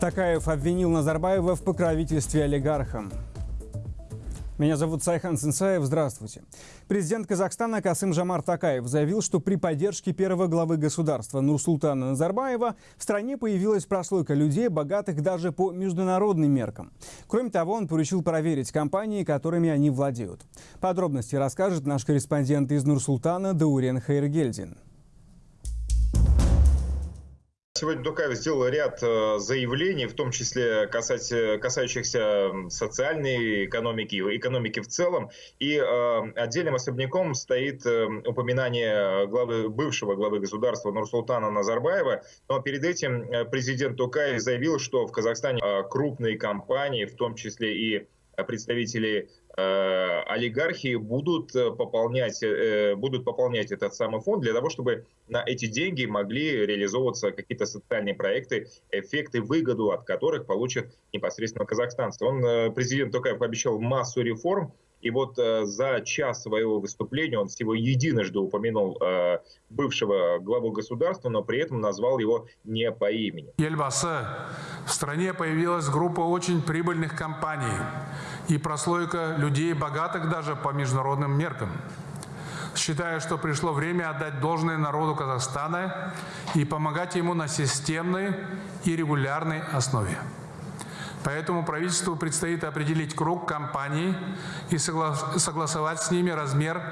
Токаев обвинил Назарбаева в покровительстве олигархам. Меня зовут Сайхан Сенсаев. Здравствуйте. Президент Казахстана Касым-Жомарт Токаев заявил, что при поддержке первого главы государства Нурсултана Назарбаева в стране появилась прослойка людей, богатых даже по международным меркам. Кроме того, он поручил проверить компании, которыми они владеют. Подробности расскажет наш корреспондент из Нурсултана Даурен Хайргельдин. Сегодня Дукаев сделал ряд э, заявлений, в том числе касающихся социальной экономики, экономики в целом. И э, отдельным особняком стоит э, упоминание главы, бывшего главы государства Нурсултана Назарбаева. Но перед этим президент Тукаев заявил, что в Казахстане крупные компании, в том числе и представители Э, олигархи будут э, пополнять, э, будут пополнять этот самый фонд для того, чтобы на эти деньги могли реализовываться какие-то социальные проекты, эффекты, выгоду от которых получат непосредственно казахстанцы. Он, президент Токаев, пообещал массу реформ, и вот э, за час своего выступления он всего единожды упомянул э, бывшего главу государства, но при этом назвал его не по имени. Ельбасы, в стране появилась группа очень прибыльных компаний и прослойка людей, богатых даже по международным меркам. Считаю, что пришло время отдать должное народу Казахстана и помогать ему на системной и регулярной основе. Поэтому правительству предстоит определить круг компаний и согласовать с ними размер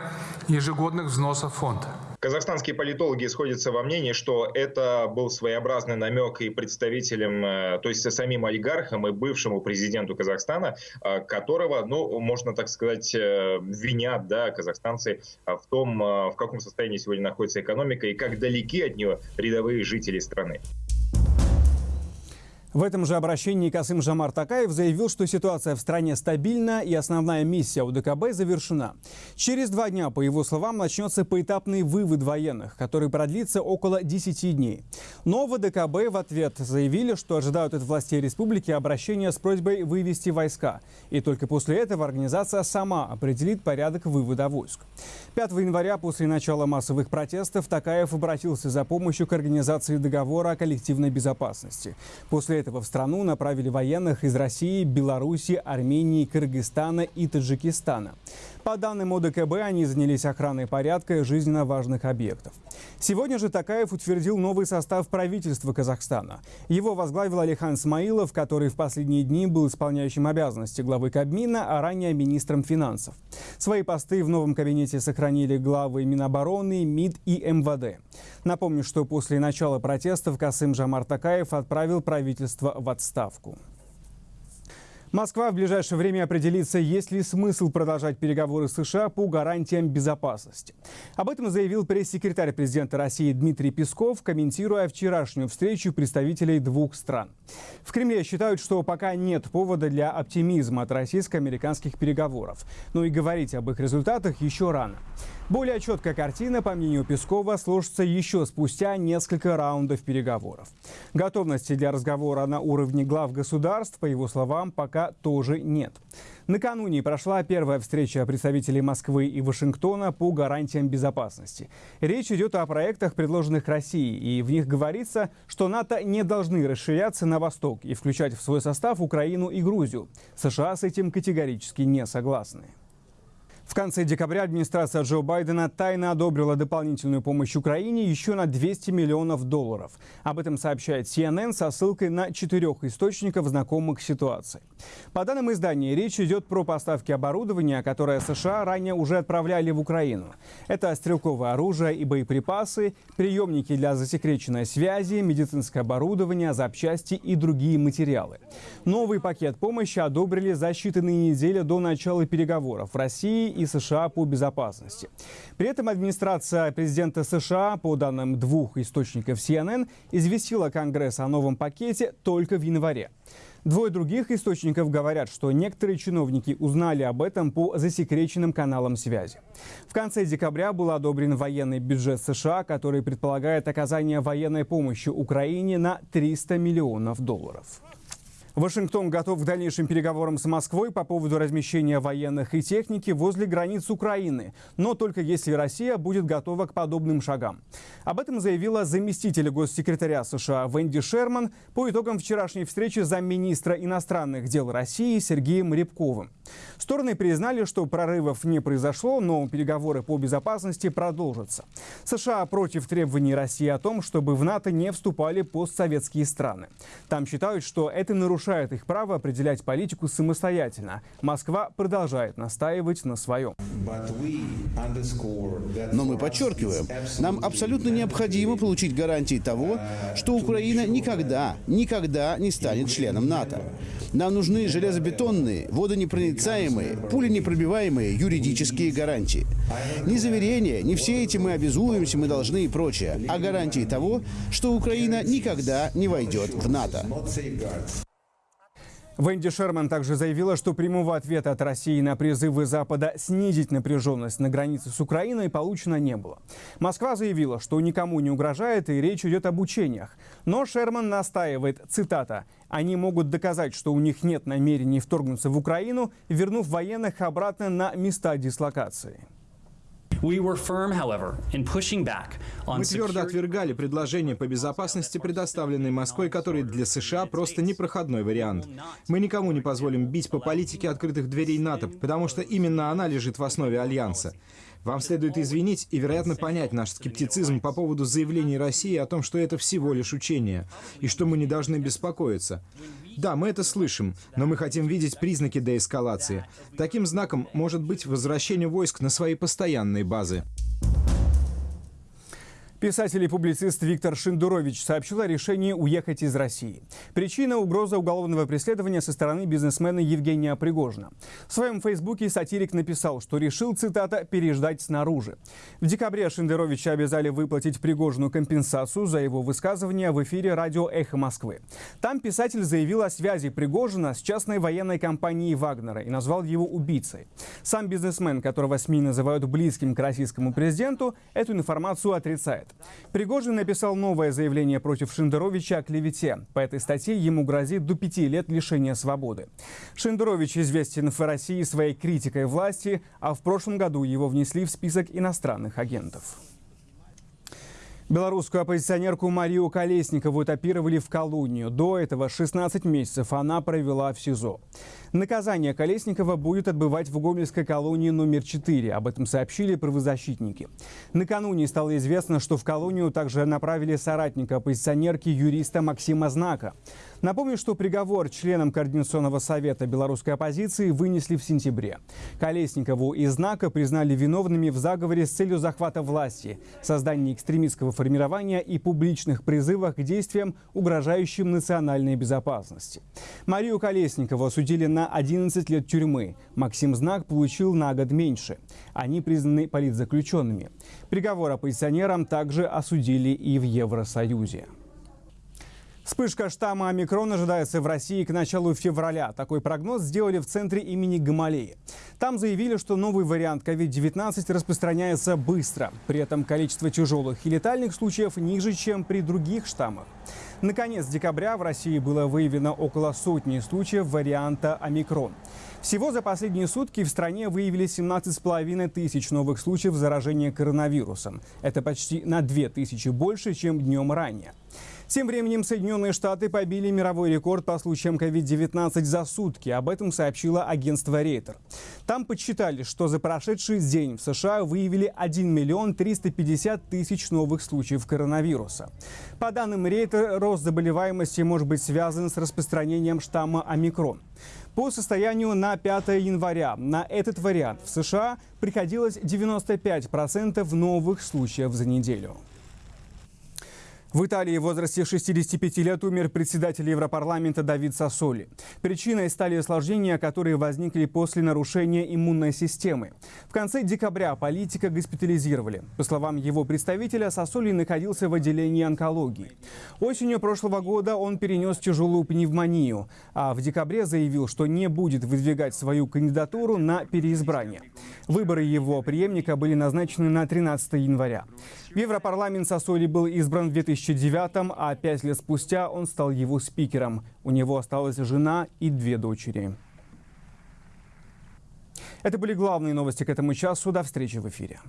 ежегодных взносов фонда. Казахстанские политологи сходятся во мнении, что это был своеобразный намек и представителям, э, то есть самим олигархам и бывшему президенту Казахстана, э, которого, ну, можно так сказать, э, винят, да, казахстанцы в том, в каком состоянии сегодня находится экономика и как далеки от нее рядовые жители страны. В этом же обращении Касым Жамар Такаев заявил, что ситуация в стране стабильна и основная миссия УДКБ завершена. Через два дня, по его словам, начнется поэтапный вывод военных, который продлится около 10 дней. Но в УДКБ в ответ заявили, что ожидают от властей республики обращения с просьбой вывести войска. И только после этого организация сама определит порядок вывода войск. 5 января после начала массовых протестов Такаев обратился за помощью к организации договора о коллективной безопасности. После этого в страну направили военных из России, Беларуси, Армении, Кыргызстана и Таджикистана. По данным ОДКБ, они занялись охраной порядка и жизненно важных объектов. Сегодня же Такаев утвердил новый состав правительства Казахстана. Его возглавил Алихан Смаилов, который в последние дни был исполняющим обязанности главы Кабмина, а ранее министром финансов. Свои посты в новом кабинете сохранили главы Минобороны, МИД и МВД. Напомню, что после начала протестов Касым Жамар Такаев отправил правительство в отставку. Москва в ближайшее время определится, есть ли смысл продолжать переговоры с США по гарантиям безопасности. Об этом заявил пресс-секретарь президента России Дмитрий Песков, комментируя вчерашнюю встречу представителей двух стран. В Кремле считают, что пока нет повода для оптимизма от российско-американских переговоров. Но и говорить об их результатах еще рано. Более четкая картина, по мнению Пескова, сложится еще спустя несколько раундов переговоров. Готовности для разговора на уровне глав государств, по его словам, пока тоже нет. Накануне прошла первая встреча представителей Москвы и Вашингтона по гарантиям безопасности. Речь идет о проектах, предложенных Россией, и в них говорится, что НАТО не должны расширяться на восток и включать в свой состав Украину и Грузию. США с этим категорически не согласны. В конце декабря администрация Джо Байдена тайно одобрила дополнительную помощь Украине еще на 200 миллионов долларов. Об этом сообщает CNN со ссылкой на четырех источников, знакомых с ситуацией. По данным издания, речь идет про поставки оборудования, которое США ранее уже отправляли в Украину. Это стрелковое оружие и боеприпасы, приемники для засекреченной связи, медицинское оборудование, запчасти и другие материалы. Новый пакет помощи одобрили за считанные недели до начала переговоров в России и США по безопасности. При этом администрация президента США, по данным двух источников CNN, известила Конгресс о новом пакете только в январе. Двое других источников говорят, что некоторые чиновники узнали об этом по засекреченным каналам связи. В конце декабря был одобрен военный бюджет США, который предполагает оказание военной помощи Украине на 300 миллионов долларов. Вашингтон готов к дальнейшим переговорам с Москвой по поводу размещения военных и техники возле границ Украины, но только если Россия будет готова к подобным шагам. Об этом заявила заместитель госсекретаря США Венди Шерман по итогам вчерашней встречи замминистра иностранных дел России Сергеем Рябковым. Стороны признали, что прорывов не произошло, но переговоры по безопасности продолжатся. США против требований России о том, чтобы в НАТО не вступали постсоветские страны. Там считают, что это нарушение нарушает их право определять политику самостоятельно. Москва продолжает настаивать на своем. Но мы подчеркиваем, нам абсолютно необходимо получить гарантии того, что Украина никогда, никогда не станет членом НАТО. Нам нужны железобетонные, водонепроницаемые, пуленепробиваемые юридические гарантии. Не заверения, не все эти мы обязуемся, мы должны и прочее, а гарантии того, что Украина никогда не войдет в НАТО. Венди Шерман также заявила, что прямого ответа от России на призывы Запада снизить напряженность на границе с Украиной получено не было. Москва заявила, что никому не угрожает и речь идет об учениях. Но Шерман настаивает, цитата, «Они могут доказать, что у них нет намерений вторгнуться в Украину, вернув военных обратно на места дислокации». Мы твердо отвергали предложение по безопасности, предоставленной Москвой, который для США просто непроходной вариант. Мы никому не позволим бить по политике открытых дверей НАТО, потому что именно она лежит в основе Альянса. Вам следует извинить и, вероятно, понять наш скептицизм по поводу заявлений России о том, что это всего лишь учение, и что мы не должны беспокоиться. Да, мы это слышим, но мы хотим видеть признаки деэскалации. Таким знаком может быть возвращение войск на свои постоянные базы. Писатель и публицист Виктор Шиндурович сообщил о решении уехать из России. Причина – угроза уголовного преследования со стороны бизнесмена Евгения Пригожина. В своем фейсбуке сатирик написал, что решил, цитата, «переждать снаружи». В декабре Шиндеровича обязали выплатить Пригожину компенсацию за его высказывания в эфире радио «Эхо Москвы». Там писатель заявил о связи Пригожина с частной военной компанией Вагнера и назвал его убийцей. Сам бизнесмен, которого СМИ называют близким к российскому президенту, эту информацию отрицает. Пригожин написал новое заявление против Шендеровича о клевете. По этой статье ему грозит до пяти лет лишения свободы. Шендерович известен в России своей критикой власти, а в прошлом году его внесли в список иностранных агентов. Белорусскую оппозиционерку Марию Колесникову этапировали в колонию. До этого 16 месяцев она провела в СИЗО. Наказание Колесникова будет отбывать в Гомельской колонии номер 4. Об этом сообщили правозащитники. Накануне стало известно, что в колонию также направили соратника оппозиционерки юриста Максима Знака. Напомню, что приговор членам Координационного совета белорусской оппозиции вынесли в сентябре. Колесникову и Знака признали виновными в заговоре с целью захвата власти, создания экстремистского формирования и публичных призывах к действиям, угрожающим национальной безопасности. Марию Колесникову осудили на 11 лет тюрьмы. Максим Знак получил на год меньше. Они признаны политзаключенными. Приговор оппозиционерам также осудили и в Евросоюзе. Вспышка штамма омикрон ожидается в России к началу февраля. Такой прогноз сделали в центре имени Гамалеи. Там заявили, что новый вариант COVID-19 распространяется быстро. При этом количество тяжелых и летальных случаев ниже, чем при других штаммах. Наконец декабря в России было выявлено около сотни случаев варианта омикрон. Всего за последние сутки в стране выявили 17,5 тысяч новых случаев заражения коронавирусом. Это почти на 2 тысячи больше, чем днем ранее. Тем временем Соединенные Штаты побили мировой рекорд по случаям COVID-19 за сутки. Об этом сообщило агентство Рейтер. Там подсчитали, что за прошедший день в США выявили 1 миллион 350 тысяч новых случаев коронавируса. По данным Рейтер, рост заболеваемости может быть связан с распространением штамма омикрон. По состоянию на 5 января на этот вариант в США приходилось 95% новых случаев за неделю. В Италии в возрасте 65 лет умер председатель Европарламента Давид Сассоли. Причиной стали осложнения, которые возникли после нарушения иммунной системы. В конце декабря политика госпитализировали. По словам его представителя, Сассоли находился в отделении онкологии. Осенью прошлого года он перенес тяжелую пневмонию, а в декабре заявил, что не будет выдвигать свою кандидатуру на переизбрание. Выборы его преемника были назначены на 13 января. В Европарламент Сассоли был избран в 2000 2009 а пять лет спустя он стал его спикером. У него осталась жена и две дочери. Это были главные новости к этому часу. До встречи в эфире.